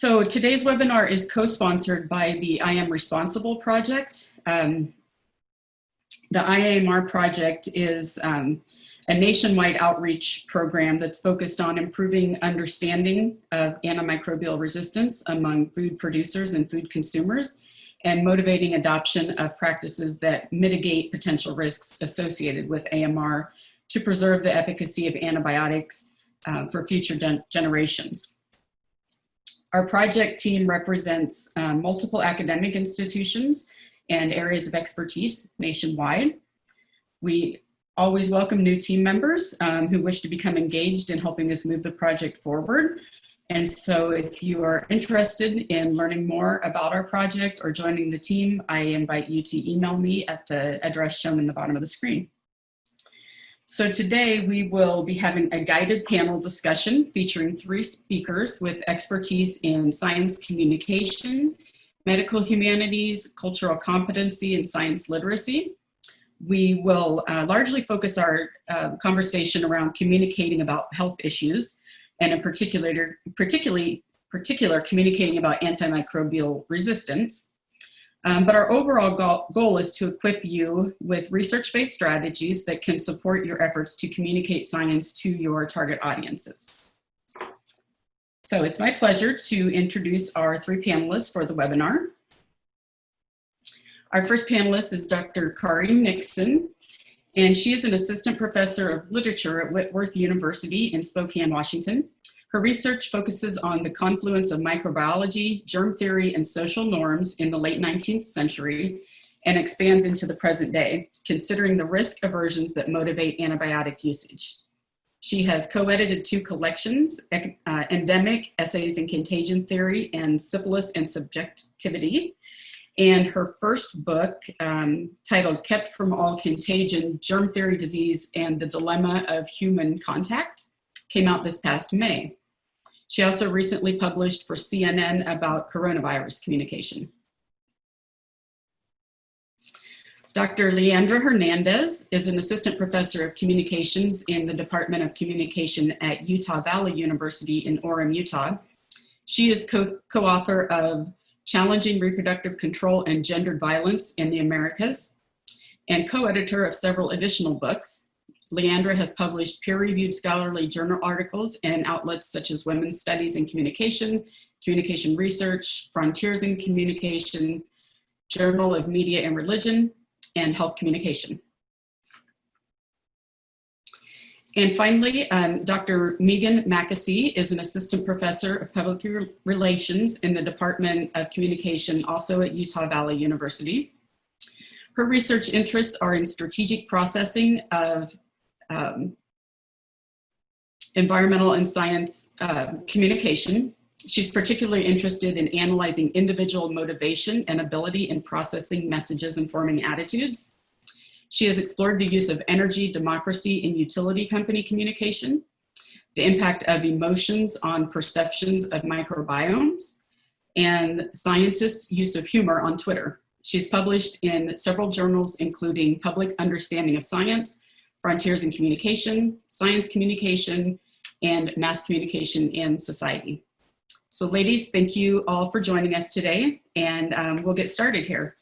So today's webinar is co-sponsored by the I Am Responsible project. Um, the IAMR project is um, a nationwide outreach program that's focused on improving understanding of antimicrobial resistance among food producers and food consumers and motivating adoption of practices that mitigate potential risks associated with AMR to preserve the efficacy of antibiotics uh, for future gen generations. Our project team represents uh, multiple academic institutions and areas of expertise nationwide. We always welcome new team members um, who wish to become engaged in helping us move the project forward. And so if you are interested in learning more about our project or joining the team, I invite you to email me at the address shown in the bottom of the screen. So today we will be having a guided panel discussion featuring three speakers with expertise in science communication, medical humanities, cultural competency, and science literacy. We will uh, largely focus our uh, conversation around communicating about health issues, and in particular, particularly particular communicating about antimicrobial resistance. Um, but our overall goal, goal is to equip you with research-based strategies that can support your efforts to communicate science to your target audiences. So it's my pleasure to introduce our three panelists for the webinar. Our first panelist is Dr. Kari Nixon, and she is an assistant professor of literature at Whitworth University in Spokane, Washington. Her research focuses on the confluence of microbiology, germ theory, and social norms in the late 19th century and expands into the present day, considering the risk aversions that motivate antibiotic usage. She has co-edited two collections, uh, Endemic, Essays in Contagion Theory, and Syphilis and Subjectivity. And her first book, um, titled Kept from All Contagion, Germ Theory, Disease, and the Dilemma of Human Contact, came out this past May. She also recently published for CNN about coronavirus communication. Dr. Leandra Hernandez is an assistant professor of communications in the Department of Communication at Utah Valley University in Orem, Utah. She is co-author co of Challenging Reproductive Control and Gendered Violence in the Americas and co-editor of several additional books, Leandra has published peer-reviewed scholarly journal articles in outlets such as Women's Studies in Communication, Communication Research, Frontiers in Communication, Journal of Media and Religion, and Health Communication. And finally, um, Dr. Megan Mackesy is an assistant professor of public relations in the Department of Communication, also at Utah Valley University. Her research interests are in strategic processing of um, environmental and science uh, communication. She's particularly interested in analyzing individual motivation and ability in processing messages and forming attitudes. She has explored the use of energy, democracy, and utility company communication, the impact of emotions on perceptions of microbiomes, and scientists' use of humor on Twitter. She's published in several journals, including Public Understanding of Science, Frontiers in Communication, Science Communication, and Mass Communication in Society. So ladies, thank you all for joining us today, and um, we'll get started here.